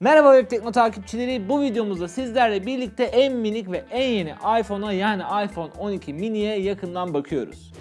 Merhaba Web Tekno takipçileri. Bu videomuzda sizlerle birlikte en minik ve en yeni iPhone'a yani iPhone 12 mini'ye yakından bakıyoruz.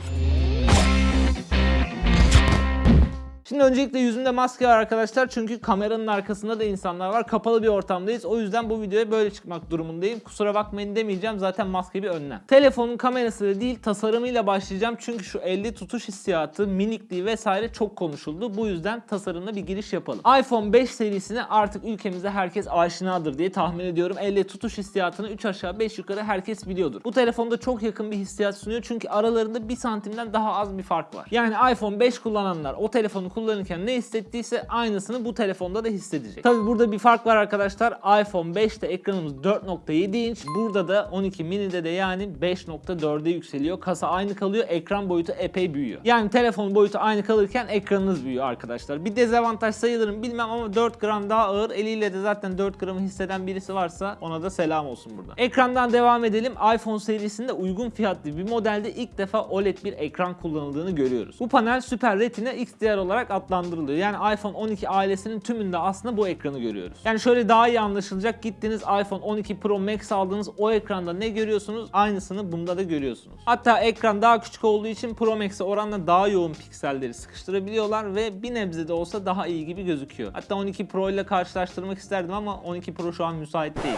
Şimdi öncelikle yüzümde maske var arkadaşlar çünkü kameranın arkasında da insanlar var. Kapalı bir ortamdayız. O yüzden bu videoya böyle çıkmak durumundayım. Kusura bakmayın demeyeceğim. Zaten maske bir önlem. Telefonun kamerası da değil tasarımıyla başlayacağım. Çünkü şu elde tutuş hissiyatı, minikliği vesaire çok konuşuldu. Bu yüzden tasarımla bir giriş yapalım. iPhone 5 serisine artık ülkemizde herkes aşinadır diye tahmin ediyorum. Elle tutuş hissiyatını 3 aşağı 5 yukarı herkes biliyordur. Bu telefonda çok yakın bir hissiyat sunuyor. Çünkü aralarında 1 santimden daha az bir fark var. Yani iPhone 5 kullananlar o telefonu kullanırken ne hissettiyse aynısını bu telefonda da hissedecek. Tabi burada bir fark var arkadaşlar. iPhone 5'te ekranımız 4.7 inç. Burada da 12 mini'de de yani 5.4'e yükseliyor. Kasa aynı kalıyor. Ekran boyutu epey büyüyor. Yani telefon boyutu aynı kalırken ekranınız büyüyor arkadaşlar. Bir dezavantaj sayılırım bilmem ama 4 gram daha ağır. Eliyle de zaten 4 gramı hisseden birisi varsa ona da selam olsun burada. Ekrandan devam edelim. iPhone serisinde uygun fiyatlı bir modelde ilk defa OLED bir ekran kullanıldığını görüyoruz. Bu panel Super Retina XDR olarak adlandırılıyor. Yani iPhone 12 ailesinin tümünde aslında bu ekranı görüyoruz. Yani şöyle daha iyi anlaşılacak. Gittiniz iPhone 12 Pro Max aldığınız o ekranda ne görüyorsunuz? Aynısını bunda da görüyorsunuz. Hatta ekran daha küçük olduğu için Pro Max'e oranla daha yoğun pikselleri sıkıştırabiliyorlar ve bir nebze de olsa daha iyi gibi gözüküyor. Hatta 12 Pro ile karşılaştırmak isterdim ama 12 Pro şu an müsait değil.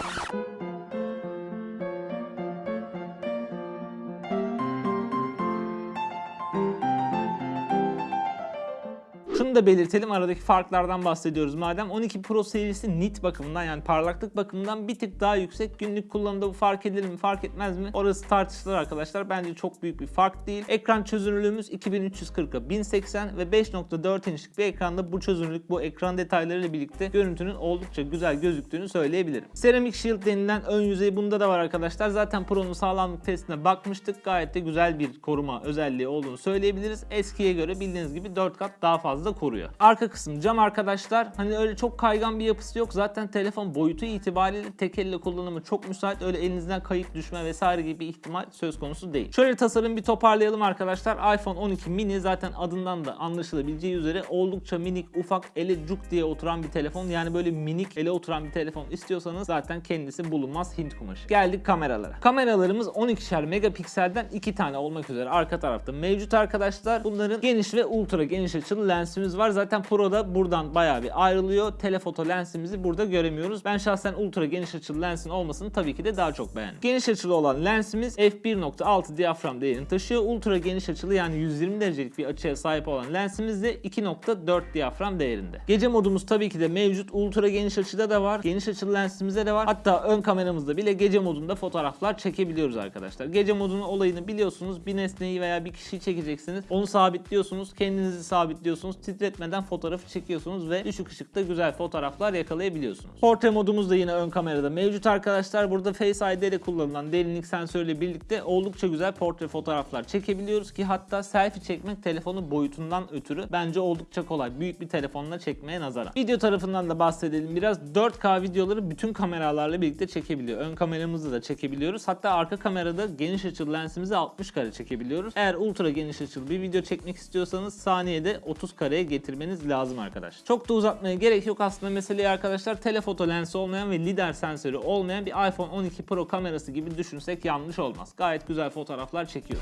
Şunu da belirtelim. Aradaki farklardan bahsediyoruz madem. 12 Pro serisi nit bakımından yani parlaklık bakımından bir tık daha yüksek günlük kullanımda bu fark edilir mi fark etmez mi? Orası tartışılır arkadaşlar. Bence çok büyük bir fark değil. Ekran çözünürlüğümüz 2340'a 1080 ve 5.4 inçlik bir ekranda bu çözünürlük bu ekran detaylarıyla birlikte görüntünün oldukça güzel gözüktüğünü söyleyebilirim. Ceramic Shield denilen ön yüzey bunda da var arkadaşlar. Zaten Pro'nun sağlamlık testine bakmıştık. Gayet de güzel bir koruma özelliği olduğunu söyleyebiliriz. Eskiye göre bildiğiniz gibi 4 kat daha fazla koruyor. Arka kısım cam arkadaşlar. Hani öyle çok kaygan bir yapısı yok. Zaten telefon boyutu itibariyle tek elle kullanımı çok müsait. Öyle elinizden kayıp düşme vesaire gibi bir ihtimal söz konusu değil. Şöyle tasarım bir toparlayalım arkadaşlar. iPhone 12 mini zaten adından da anlaşılabileceği üzere oldukça minik, ufak, ele cuk diye oturan bir telefon. Yani böyle minik, ele oturan bir telefon istiyorsanız zaten kendisi bulunmaz Hint kumaşı. Geldik kameralara. Kameralarımız 12'şer megapikselden 2 tane olmak üzere arka tarafta mevcut arkadaşlar. Bunların geniş ve ultra geniş açılı lensimiz var. Zaten Pro'da buradan bayağı bir ayrılıyor. Telefoto lensimizi burada göremiyoruz. Ben şahsen ultra geniş açılı lensin olmasını tabii ki de daha çok beğendim. Geniş açılı olan lensimiz f1.6 diyafram değerini taşıyor. Ultra geniş açılı yani 120 derecelik bir açıya sahip olan lensimiz de 2.4 diyafram değerinde. Gece modumuz tabii ki de mevcut. Ultra geniş açıda da var. Geniş açılı lensimizde de var. Hatta ön kameramızda bile gece modunda fotoğraflar çekebiliyoruz arkadaşlar. Gece modunun olayını biliyorsunuz. Bir nesneyi veya bir kişiyi çekeceksiniz. Onu sabitliyorsunuz. Kendinizi sabitliyorsunuz. Titretmeden fotoğrafı çekiyorsunuz ve düşük ışıkta güzel fotoğraflar yakalayabiliyorsunuz. Portre modumuz da yine ön kamerada mevcut arkadaşlar. Burada Face ID ile kullanılan derinlik sensörüyle birlikte oldukça güzel portre fotoğraflar çekebiliyoruz ki hatta selfie çekmek telefonun boyutundan ötürü bence oldukça kolay. Büyük bir telefonla çekmeye nazaran. Video tarafından da bahsedelim biraz. 4K videoları bütün kameralarla birlikte çekebiliyor. Ön kameramızı da çekebiliyoruz. Hatta arka kamerada geniş açılı lensimizi 60 kare çekebiliyoruz. Eğer ultra geniş açılı bir video çekmek istiyorsanız saniyede 30 kareye getirmeniz lazım arkadaşlar. Çok da uzatmaya gerek yok aslında meseleyi arkadaşlar. Telefoto lensi olmayan ve lidar sensörü olmayan bir iPhone 12 Pro kamerası gibi düşünsek yanlış olmaz. Gayet güzel fotoğraflar çekiyor.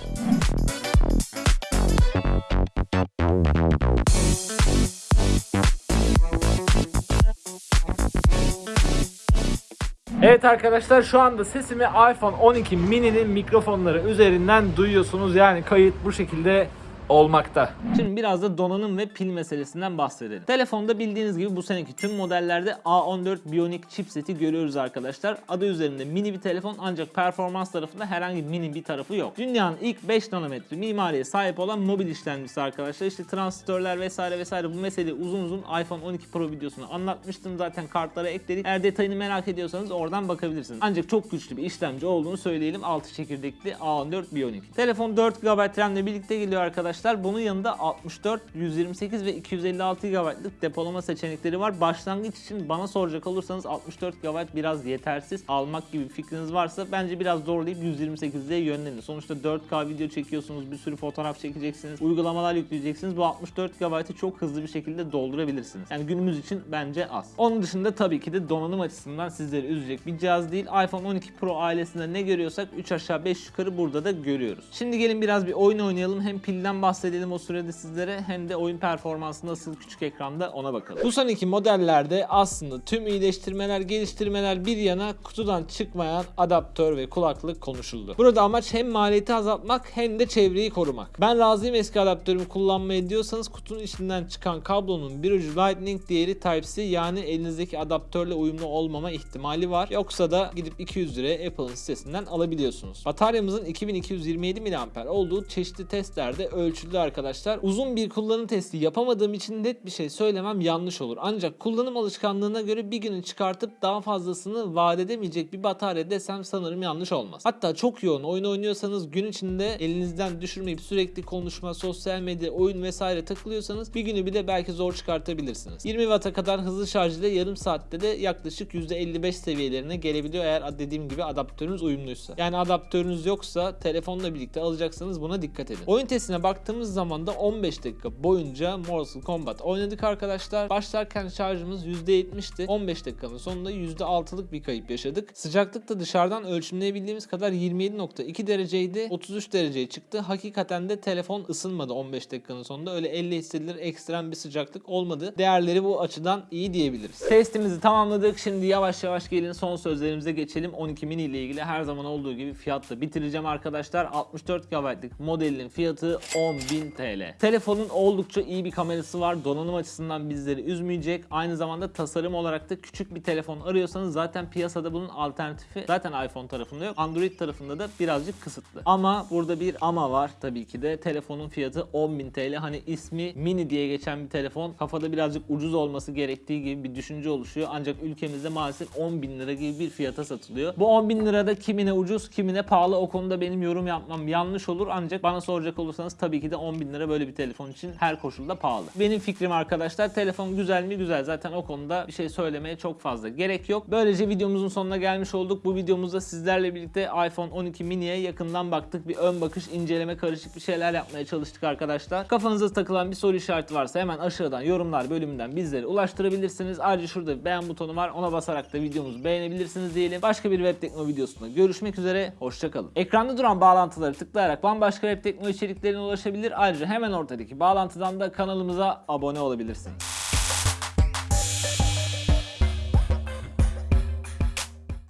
Evet arkadaşlar şu anda sesimi iPhone 12 mini'nin mikrofonları üzerinden duyuyorsunuz. Yani kayıt bu şekilde olmakta. Şimdi biraz da donanım ve pil meselesinden bahsedelim. Telefonda bildiğiniz gibi bu seneki tüm modellerde A14 Bionic chipseti görüyoruz arkadaşlar. Adı üzerinde mini bir telefon ancak performans tarafında herhangi mini bir tarafı yok. Dünyanın ilk 5 nanometre mimariye sahip olan mobil işlemcisi arkadaşlar. İşte transistörler vesaire vesaire bu meseleyi uzun uzun iPhone 12 Pro videosunu anlatmıştım. Zaten kartlara ekledik. Eğer detayını merak ediyorsanız oradan bakabilirsiniz. Ancak çok güçlü bir işlemci olduğunu söyleyelim. 6 çekirdekli A14 Bionic. Telefon 4 GB RAM ile birlikte geliyor arkadaşlar arkadaşlar. Bunun yanında 64, 128 ve 256 GB'lık depolama seçenekleri var. Başlangıç için bana soracak olursanız 64 GB biraz yetersiz. Almak gibi fikriniz varsa bence biraz zorlayıp 128'e yönlenin. Sonuçta 4K video çekiyorsunuz, bir sürü fotoğraf çekeceksiniz, uygulamalar yükleyeceksiniz. Bu 64 GB'ı çok hızlı bir şekilde doldurabilirsiniz. Yani günümüz için bence az. Onun dışında tabii ki de donanım açısından sizleri üzecek bir cihaz değil. iPhone 12 Pro ailesinde ne görüyorsak 3 aşağı 5 yukarı burada da görüyoruz. Şimdi gelin biraz bir oyun oynayalım. Hem pilden bahsedelim o sürede sizlere hem de oyun performansı nasıl küçük ekranda ona bakalım. Bu son iki modellerde aslında tüm iyileştirmeler, geliştirmeler bir yana kutudan çıkmayan adaptör ve kulaklık konuşuldu. Burada amaç hem maliyeti azaltmak hem de çevreyi korumak. Ben razıyım eski adaptörümü kullanmaya diyorsanız kutunun içinden çıkan kablonun bir ucu Lightning diğeri Type-C yani elinizdeki adaptörle uyumlu olmama ihtimali var. Yoksa da gidip 200 liraya Apple'ın sitesinden alabiliyorsunuz. Bataryamızın 2227 mAh olduğu çeşitli testlerde ölçüldü arkadaşlar. Uzun bir kullanım testi yapamadığım için net bir şey söylemem yanlış olur. Ancak kullanım alışkanlığına göre bir günü çıkartıp daha fazlasını vaat edemeyecek bir batarya desem sanırım yanlış olmaz. Hatta çok yoğun oyun oynuyorsanız gün içinde elinizden düşürmeyip sürekli konuşma, sosyal medya, oyun vesaire takılıyorsanız bir günü bile belki zor çıkartabilirsiniz. 20 Watt'a kadar hızlı şarj ile yarım saatte de yaklaşık %55 seviyelerine gelebiliyor eğer dediğim gibi adaptörünüz uyumluysa. Yani adaptörünüz yoksa telefonla birlikte alacaksanız buna dikkat edin. Oyun testine baktığımız zaman da 15 dakika boyunca Mortal Kombat oynadık arkadaşlar. Başlarken şarjımız %70'ti. 15 dakikanın sonunda %6'lık bir kayıp yaşadık. Sıcaklık da dışarıdan ölçümleyebildiğimiz kadar 27.2 dereceydi. 33 dereceye çıktı. Hakikaten de telefon ısınmadı 15 dakikanın sonunda. Öyle elle hissedilir ekstrem bir sıcaklık olmadı. Değerleri bu açıdan iyi diyebiliriz. Testimizi tamamladık. Şimdi yavaş yavaş gelin son sözlerimize geçelim. 12 mini ile ilgili her zaman olduğu gibi fiyatla bitireceğim arkadaşlar. 64 GB'lık modelin fiyatı 10.000 TL. Telefonun oldukça iyi bir kamerası var. Donanım açısından bizleri üzmeyecek. Aynı zamanda tasarım olarak da küçük bir telefon arıyorsanız zaten piyasada bunun alternatifi zaten iPhone tarafında yok. Android tarafında da birazcık kısıtlı. Ama burada bir ama var tabii ki de. Telefonun fiyatı 10.000 TL. Hani ismi mini diye geçen bir telefon. Kafada birazcık ucuz olması gerektiği gibi bir düşünce oluşuyor. Ancak ülkemizde maalesef 10.000 lira gibi bir fiyata satılıyor. Bu 10.000 lirada kimine ucuz kimine pahalı o konuda benim yorum yapmam yanlış olur. Ancak bana soracak olursanız tabii ki de 10.000 lira böyle bir telefon için her koşulda pahalı. Benim fikrim arkadaşlar telefon güzel mi güzel. Zaten o konuda bir şey söylemeye çok fazla gerek yok. Böylece videomuzun sonuna gelmiş olduk. Bu videomuzda sizlerle birlikte iPhone 12 mini'ye yakından baktık. Bir ön bakış, inceleme, karışık bir şeyler yapmaya çalıştık arkadaşlar. Kafanıza takılan bir soru işareti varsa hemen aşağıdan yorumlar bölümünden bizlere ulaştırabilirsiniz. Ayrıca şurada beğen butonu var. Ona basarak da videomuzu beğenebilirsiniz diyelim. Başka bir web tekno videosunda görüşmek üzere. Hoşçakalın. Ekranda duran bağlantıları tıklayarak bambaşka web tekno içeriklerine ulaşabilir. Ayrıca hemen ortadaki bağlantıdan da kanalımıza abone olabilirsiniz.